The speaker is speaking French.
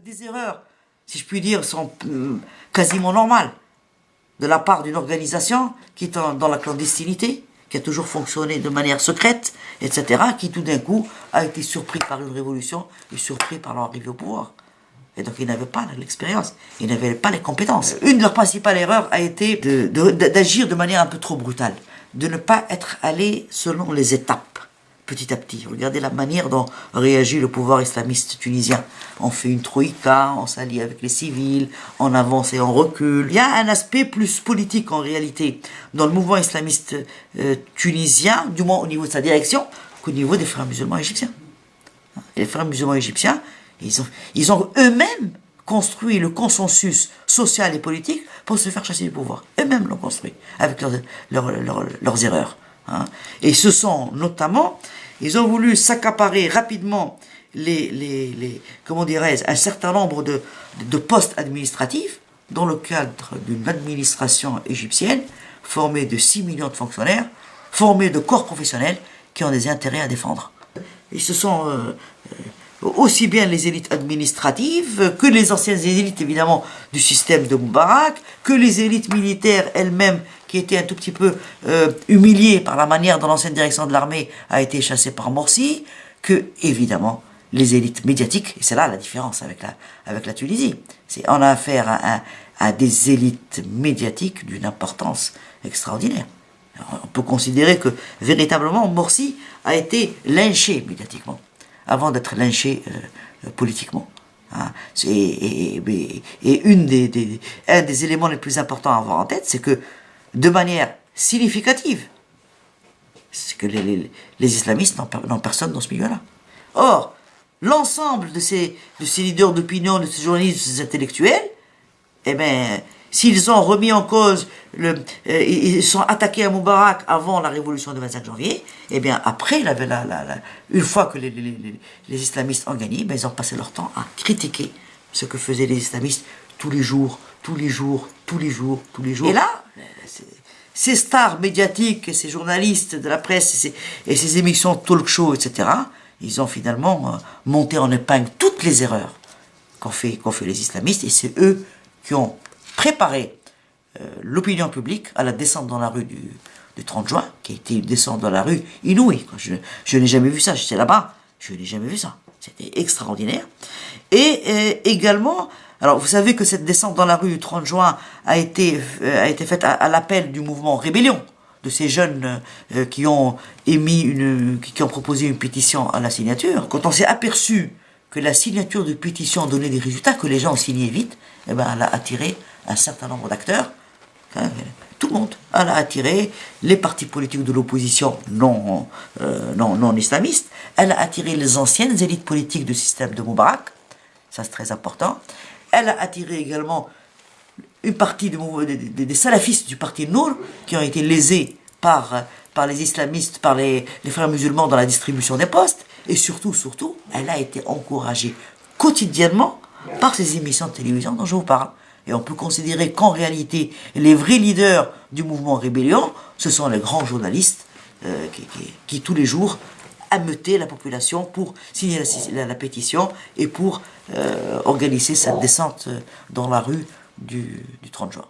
Des erreurs, si je puis dire, sont euh, quasiment normales de la part d'une organisation qui est dans la clandestinité, qui a toujours fonctionné de manière secrète, etc., qui tout d'un coup a été surpris par une révolution et surpris par leur arrivée au pouvoir. Et donc ils n'avaient pas l'expérience, ils n'avaient pas les compétences. Une de leurs principales erreurs a été d'agir de, manière un peu trop brutale, de ne pas être allé selon les étapes petit à petit. Regardez la manière dont réagit le pouvoir islamiste tunisien. On fait une troïka, on s'allie avec les civils, on avance et on recule. Il y a un aspect plus politique en réalité dans le mouvement islamiste euh, tunisien, du moins au niveau de sa direction, qu'au niveau des frères musulmans égyptiens. les frères musulmans égyptiens, ils ont, eux-mêmes construit le consensus social et politique pour se faire chasser du pouvoir. Eux-mêmes l'ont construit, avec leurs, erreurs. Hein. Et ce sont notamment ils ont voulu s'accaparer rapidement les, les, comment dirais un certain nombre de, de postes administratifs dans le cadre d'une administration égyptienne formée de 6 millions de fonctionnaires, formée de corps professionnels qui ont des intérêts à défendre. Et ce sont euh, euh, aussi bien les élites administratives que les anciennes élites évidemment du système de Moubarak, que les élites militaires elles-mêmes qui était un tout petit peu euh, humilié par la manière dont l'ancienne direction de l'armée a été chassée par Morsi, que, évidemment, les élites médiatiques, et c'est là la différence avec la, avec la Tunisie, c'est on a affaire à, des élites médiatiques d'une importance extraordinaire. on peut considérer que, véritablement, Morsi a été lynché médiatiquement, avant d'être lynché euh, politiquement. Hein. Et, et, une des, des, un des éléments les plus importants à avoir en tête, c'est que de manière significative, c'est que les, islamistes n'ont personne dans ce milieu-là. Or, l'ensemble de ces, de ces leaders d'opinion, de ces journalistes, de ces intellectuels, eh bien, s'ils ont remis en cause, euh, ils sont attaqués à Moubarak avant la révolution du 25 janvier, eh bien, après, une fois que les, les, islamistes ont gagné, ben, ils ont passé leur temps à critiquer ce que faisaient les islamistes tous les jours, tous les jours, tous les jours, tous les jours. Et là, ces stars médiatiques, ces journalistes de la presse et ces, émissions talk show, etc., ils ont finalement euh, monté en épingle toutes les erreurs qu'ont fait, les islamistes et c'est eux qui ont préparé euh, l'opinion publique à la descente dans la rue du, 30 juin, qui a été une descente dans la rue inouïe. Je, je n'ai jamais vu ça, j'étais là-bas, je n'ai jamais vu ça. C'était extraordinaire. Et euh, également, alors vous savez que cette descente dans la rue du 30 juin a été, euh, a été faite à, l'appel du mouvement Rébellion, de ces jeunes euh, qui ont émis une, qui, ont proposé une pétition à la signature. Quand on s'est aperçu que la signature de pétition donnait des résultats, que les gens signé vite, eh ben, elle a attiré un certain nombre d'acteurs, hein, tout le monde. Elle a attiré les partis politiques de l'opposition non, euh, non, non islamistes, elle a attiré les anciennes élites politiques du système de Moubarak, ça c'est très important, elle a attiré également une partie des, salafistes du parti Nour qui ont été lésés par, les islamistes, par les, frères musulmans dans la distribution des postes. Et surtout, surtout, elle a été encouragée quotidiennement par ces émissions de télévision dont je vous parle. Et on peut considérer qu'en réalité, les vrais leaders du mouvement rébellion, ce sont les grands journalistes euh, qui, tous les jours ameuter la population pour signer la, pétition et pour euh, organiser cette descente dans la rue du, du 30 juin.